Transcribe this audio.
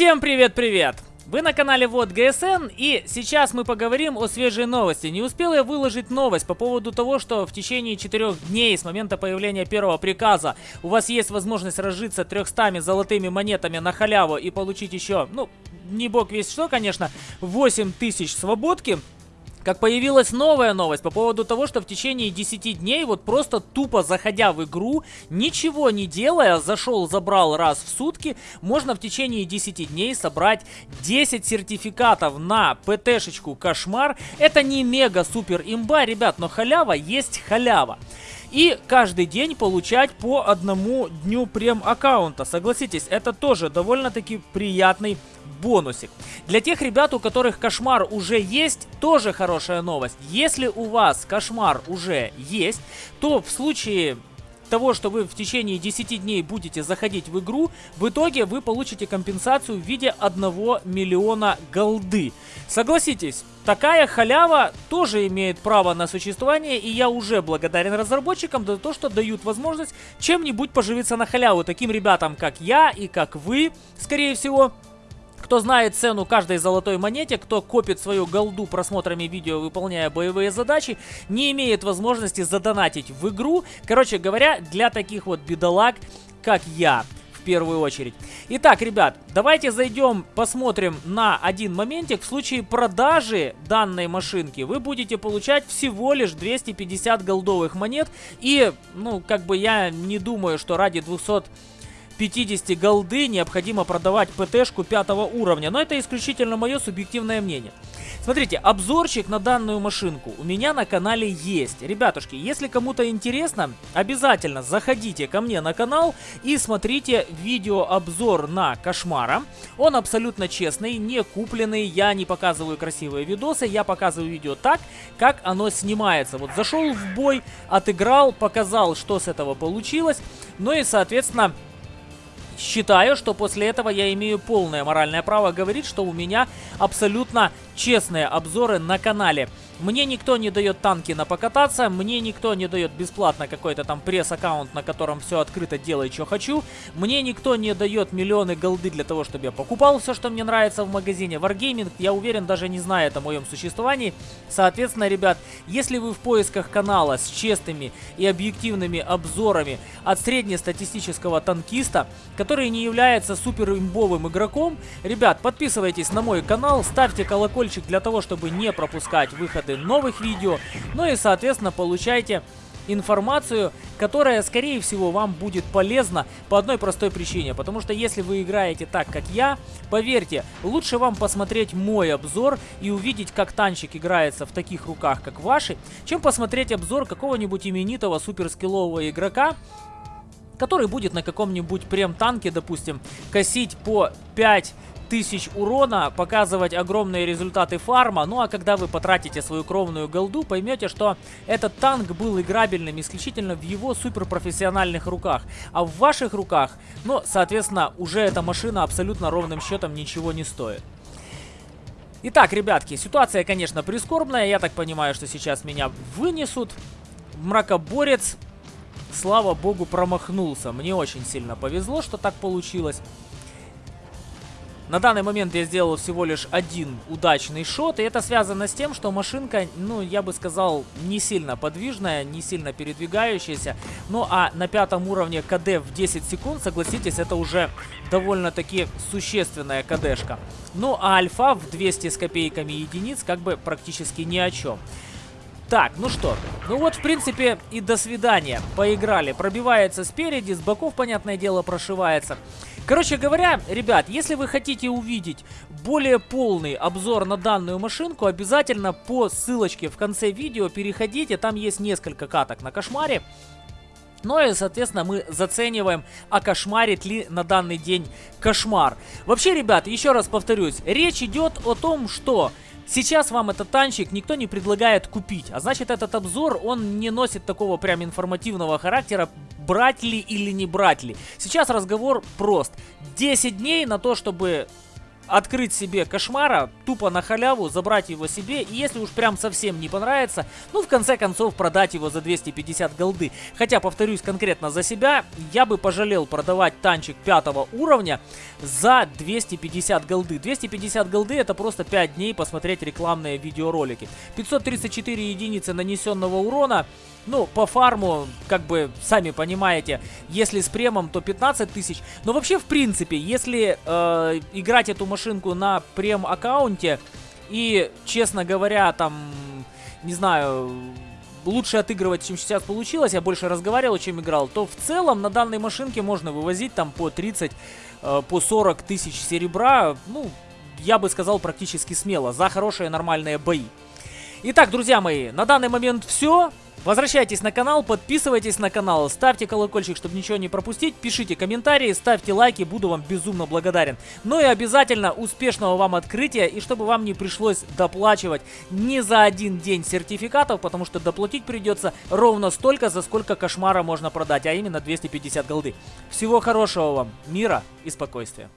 Всем привет-привет! Вы на канале Вот ГСН и сейчас мы поговорим о свежей новости. Не успел я выложить новость по поводу того, что в течение 4 дней с момента появления первого приказа у вас есть возможность разжиться 300 золотыми монетами на халяву и получить еще, ну, не бог весь что, конечно, 8 тысяч свободки как появилась новая новость по поводу того, что в течение 10 дней, вот просто тупо заходя в игру, ничего не делая, зашел, забрал раз в сутки, можно в течение 10 дней собрать 10 сертификатов на ПТшечку Кошмар. Это не мега-супер имба, ребят, но халява есть халява и каждый день получать по одному дню прем-аккаунта. Согласитесь, это тоже довольно-таки приятный бонусик. Для тех ребят, у которых кошмар уже есть, тоже хорошая новость. Если у вас кошмар уже есть, то в случае того, что вы в течение 10 дней будете заходить в игру, в итоге вы получите компенсацию в виде 1 миллиона голды. Согласитесь, такая халява тоже имеет право на существование, и я уже благодарен разработчикам за то, что дают возможность чем-нибудь поживиться на халяву. Таким ребятам, как я и как вы, скорее всего, кто знает цену каждой золотой монете, кто копит свою голду просмотрами видео, выполняя боевые задачи, не имеет возможности задонатить в игру. Короче говоря, для таких вот бедолаг, как я в первую очередь. Итак, ребят, давайте зайдем, посмотрим на один моментик. В случае продажи данной машинки вы будете получать всего лишь 250 голдовых монет. И, ну, как бы я не думаю, что ради 200 50 голды необходимо продавать ПТшку пятого уровня. Но это исключительно мое субъективное мнение. Смотрите, обзорчик на данную машинку у меня на канале есть. Ребятушки, если кому-то интересно, обязательно заходите ко мне на канал и смотрите видеообзор на Кошмара. Он абсолютно честный, не купленный, я не показываю красивые видосы, я показываю видео так, как оно снимается. Вот зашел в бой, отыграл, показал, что с этого получилось. Ну и, соответственно, Считаю, что после этого я имею полное моральное право говорить, что у меня абсолютно честные обзоры на канале. Мне никто не дает танки на покататься, мне никто не дает бесплатно какой-то там пресс-аккаунт, на котором все открыто делай, что хочу. Мне никто не дает миллионы голды для того, чтобы я покупал все, что мне нравится в магазине. Wargaming, я уверен, даже не знает о моем существовании. Соответственно, ребят, если вы в поисках канала с честными и объективными обзорами от среднестатистического танкиста, который не является супер имбовым игроком, ребят, подписывайтесь на мой канал, ставьте колокольчик для того, чтобы не пропускать выходы выходы новых видео. Ну и, соответственно, получайте информацию, которая, скорее всего, вам будет полезна по одной простой причине. Потому что если вы играете так, как я, поверьте, лучше вам посмотреть мой обзор и увидеть, как танчик играется в таких руках, как ваши, чем посмотреть обзор какого-нибудь именитого суперскиллового игрока, который будет на каком-нибудь прем-танке, допустим, косить по 5 тысяч урона, показывать огромные результаты фарма. Ну а когда вы потратите свою кровную голду, поймете, что этот танк был играбельным исключительно в его суперпрофессиональных руках. А в ваших руках, ну, соответственно, уже эта машина абсолютно ровным счетом ничего не стоит. Итак, ребятки, ситуация, конечно, прискорбная. Я так понимаю, что сейчас меня вынесут. Мракоборец, слава богу, промахнулся. Мне очень сильно повезло, что так получилось. На данный момент я сделал всего лишь один удачный шот, и это связано с тем, что машинка, ну, я бы сказал, не сильно подвижная, не сильно передвигающаяся. Ну, а на пятом уровне КД в 10 секунд, согласитесь, это уже довольно-таки существенная КДшка. Ну, а альфа в 200 с копейками единиц как бы практически ни о чем. Так, ну что, ну вот, в принципе, и до свидания. Поиграли. Пробивается спереди, с боков, понятное дело, прошивается. Короче говоря, ребят, если вы хотите увидеть более полный обзор на данную машинку, обязательно по ссылочке в конце видео переходите, там есть несколько каток на кошмаре. Ну и, соответственно, мы зацениваем, а кошмарит ли на данный день кошмар. Вообще, ребят, еще раз повторюсь, речь идет о том, что Сейчас вам этот танчик никто не предлагает купить, а значит этот обзор, он не носит такого прям информативного характера, брать ли или не брать ли. Сейчас разговор прост. 10 дней на то, чтобы открыть себе кошмара, тупо на халяву, забрать его себе, и если уж прям совсем не понравится, ну, в конце концов, продать его за 250 голды. Хотя, повторюсь конкретно за себя, я бы пожалел продавать танчик пятого уровня за 250 голды. 250 голды это просто 5 дней посмотреть рекламные видеоролики. 534 единицы нанесенного урона, ну, по фарму, как бы, сами понимаете, если с премом, то 15 тысяч. Но вообще, в принципе, если э, играть эту машинку на прем-аккаунте и, честно говоря, там, не знаю, лучше отыгрывать, чем сейчас получилось, я больше разговаривал, чем играл, то в целом на данной машинке можно вывозить там по 30, э, по 40 тысяч серебра, ну, я бы сказал, практически смело, за хорошие нормальные бои. Итак, друзья мои, на данный момент все. Возвращайтесь на канал, подписывайтесь на канал, ставьте колокольчик, чтобы ничего не пропустить, пишите комментарии, ставьте лайки, буду вам безумно благодарен. Ну и обязательно успешного вам открытия, и чтобы вам не пришлось доплачивать не за один день сертификатов, потому что доплатить придется ровно столько, за сколько кошмара можно продать, а именно 250 голды. Всего хорошего вам, мира и спокойствия.